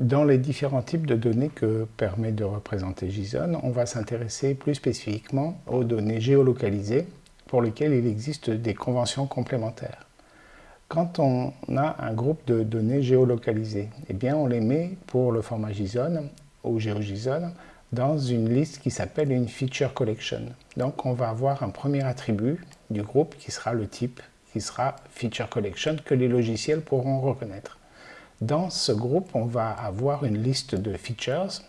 Dans les différents types de données que permet de représenter JSON, on va s'intéresser plus spécifiquement aux données géolocalisées pour lesquelles il existe des conventions complémentaires. Quand on a un groupe de données géolocalisées, eh bien on les met pour le format JSON ou GeoJSON dans une liste qui s'appelle une feature collection. Donc on va avoir un premier attribut du groupe qui sera le type, qui sera feature collection que les logiciels pourront reconnaître. Dans ce groupe, on va avoir une liste de features.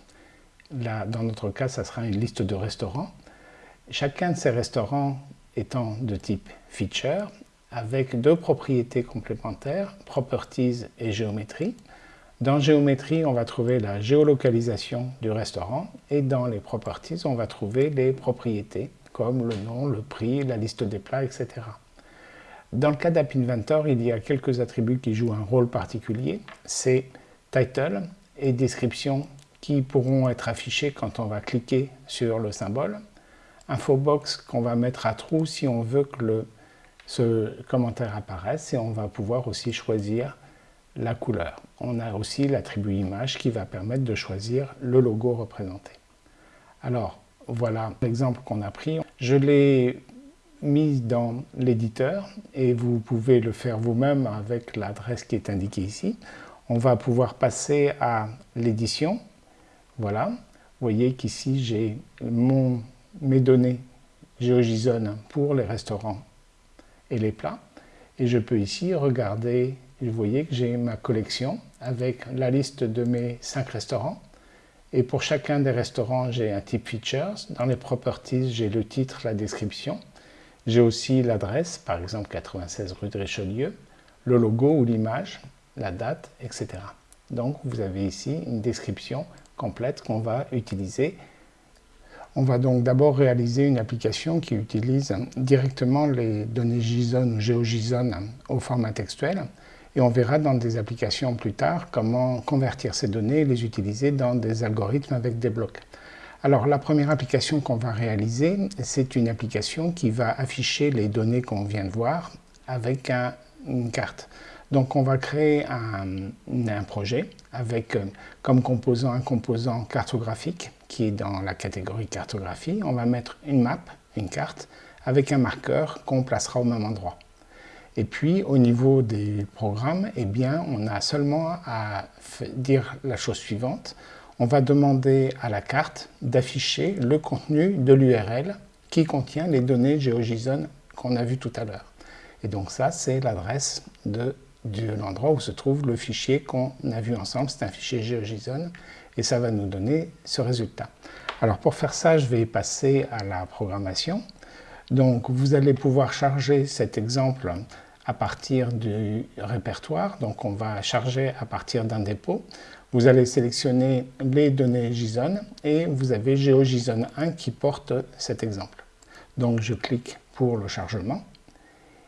Dans notre cas, ça sera une liste de restaurants. Chacun de ces restaurants étant de type feature, avec deux propriétés complémentaires, properties et géométrie. Dans géométrie, on va trouver la géolocalisation du restaurant et dans les properties, on va trouver les propriétés comme le nom, le prix, la liste des plats, etc. Dans le cas d'App Inventor, il y a quelques attributs qui jouent un rôle particulier. C'est title et description qui pourront être affichés quand on va cliquer sur le symbole. Infobox qu'on va mettre à trou si on veut que ce commentaire apparaisse et on va pouvoir aussi choisir la couleur. On a aussi l'attribut image qui va permettre de choisir le logo représenté. Alors, voilà l'exemple qu'on a pris. Je l'ai mise dans l'éditeur et vous pouvez le faire vous-même avec l'adresse qui est indiquée ici. On va pouvoir passer à l'édition. Voilà. Vous voyez qu'ici j'ai mes données GeoJSON pour les restaurants et les plats. Et je peux ici regarder, vous voyez que j'ai ma collection avec la liste de mes cinq restaurants. Et pour chacun des restaurants, j'ai un type features. Dans les properties, j'ai le titre, la description. J'ai aussi l'adresse, par exemple 96 rue de Richelieu, le logo ou l'image, la date, etc. Donc vous avez ici une description complète qu'on va utiliser. On va donc d'abord réaliser une application qui utilise directement les données JSON ou GeoJSON au format textuel et on verra dans des applications plus tard comment convertir ces données et les utiliser dans des algorithmes avec des blocs. Alors la première application qu'on va réaliser, c'est une application qui va afficher les données qu'on vient de voir avec une carte. Donc on va créer un, projet avec euh, comme composant un composant cartographique qui est dans la catégorie cartographie. On va mettre une map, une carte, avec un marqueur qu'on placera au même endroit. Et puis au niveau des programmes, eh bien, on a seulement à dire la chose suivante on va demander à la carte d'afficher le contenu de l'URL qui contient les données GeoJSON qu'on a vu tout à l'heure. Et donc ça, c'est l'adresse de, l'endroit où se trouve le fichier qu'on a vu ensemble. C'est un fichier GeoJSON et ça va nous donner ce résultat. Alors pour faire ça, je vais passer à la programmation. Donc vous allez pouvoir charger cet exemple à partir du répertoire. Donc on va charger à partir d'un dépôt. Vous allez sélectionner les données JSON et vous avez GeoJSON 1 qui porte cet exemple. Donc je clique pour le chargement.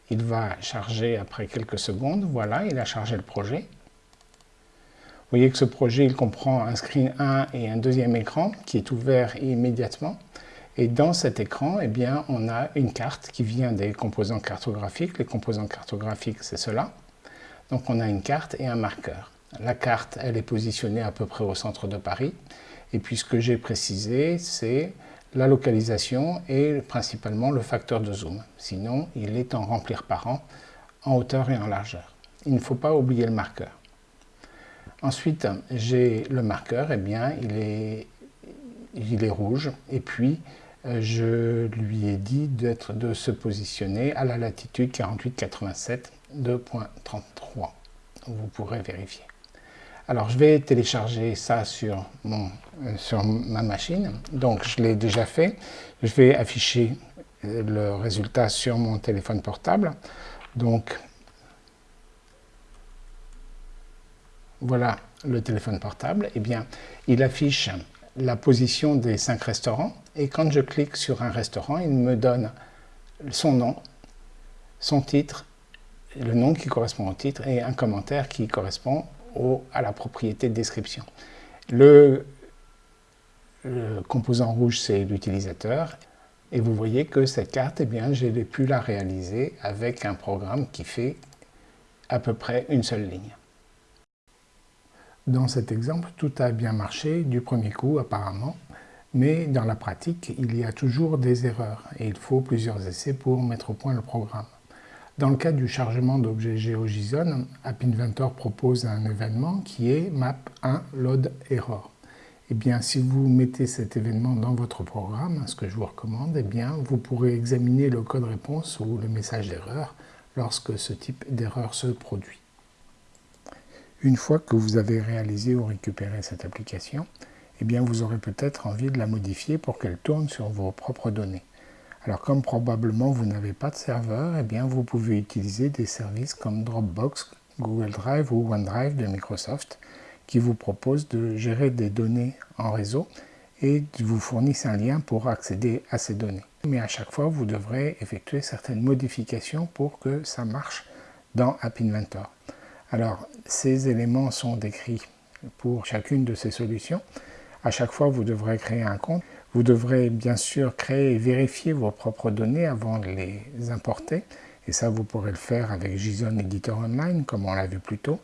Il va charger après quelques secondes. Voilà, il a chargé le projet. Vous voyez que ce projet il comprend un screen 1 et un deuxième écran qui est ouvert immédiatement. Et dans cet écran, eh on a une carte qui vient des composants cartographiques. Les composants cartographiques, c'est cela. Donc on a une carte et un marqueur. La carte, elle est positionnée à peu près au centre de Paris. Et puis ce que j'ai précisé, c'est la localisation et principalement le facteur de zoom. Sinon, il est en remplir par an, en hauteur et en largeur. Il ne faut pas oublier le marqueur. Ensuite, j'ai le marqueur, eh bien, il est, il est rouge. Et puis, euh, je lui ai dit de se positionner à la latitude 48,87 2.33. Vous pourrez vérifier. Alors, je vais télécharger ça euh, sur ma machine. Donc, je l'ai déjà fait. Je vais afficher euh, le résultat sur mon téléphone portable. Donc, voilà le téléphone portable. Eh bien, il affiche la position des cinq restaurants. Et quand je clique sur un restaurant, il me donne son nom, son titre, le nom qui correspond au titre et un commentaire qui correspond à la propriété de description. Le, composant rouge, c'est l'utilisateur. Et vous voyez que cette carte, eh bien, j'ai pu la réaliser avec un programme qui fait à peu près une seule ligne. Dans cet exemple, tout a bien marché du premier coup apparemment, mais dans la pratique, il y a toujours des erreurs et il faut plusieurs essais pour mettre au point le programme. Dans le cas du chargement d'objets GeoJSON, App Inventor propose un événement qui est map1 load error. Eh bien, si vous mettez cet événement dans votre programme, ce que je vous recommande, eh bien, vous pourrez examiner le code réponse ou le message d'erreur lorsque ce type d'erreur se produit. Une fois que vous avez réalisé ou récupéré cette application, eh bien, vous aurez peut-être envie de la modifier pour qu'elle tourne sur vos propres données. Alors comme probablement vous n'avez pas de serveur, eh bien, vous pouvez utiliser des services comme Dropbox, Google Drive ou OneDrive de Microsoft qui vous proposent de gérer des données en réseau et vous fournissent un lien pour accéder à ces données. Mais à chaque fois, vous devrez effectuer certaines modifications pour que ça marche dans App Inventor. Alors, ces éléments sont décrits pour chacune de ces solutions. À chaque fois, vous devrez créer un compte. Vous devrez bien sûr créer et vérifier vos propres données avant de les importer. Et ça, vous pourrez le faire avec JSON Editor Online, comme on l'a vu plus tôt.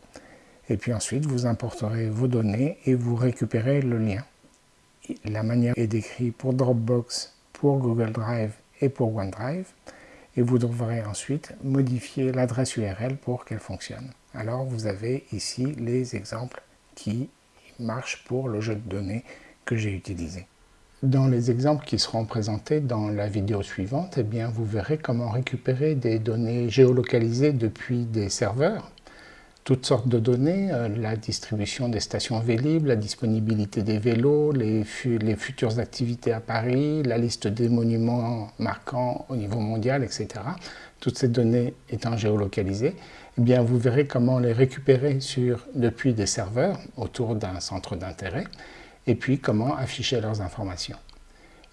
Et puis ensuite, vous importerez vos données et vous récupérez le lien. La manière est décrite pour Dropbox, pour Google Drive et pour OneDrive. Et vous devrez ensuite modifier l'adresse URL pour qu'elle fonctionne. Alors vous avez ici les exemples qui marchent pour le jeu de données que j'ai utilisé. Dans les exemples qui seront présentés dans la vidéo suivante, eh bien, vous verrez comment récupérer des données géolocalisées depuis des serveurs toutes sortes de données, euh, la distribution des stations Vélib, la disponibilité des vélos, les, futures activités à Paris, la liste des monuments marquants au niveau mondial, etc. Toutes ces données étant géolocalisées, eh bien vous verrez comment les récupérer sur, depuis des serveurs autour d'un centre d'intérêt et puis comment afficher leurs informations.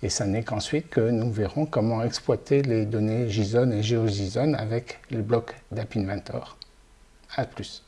Et ça n'est qu'ensuite que nous verrons comment exploiter les données JSON et GeoJSON avec le bloc d'App Inventor. A plus.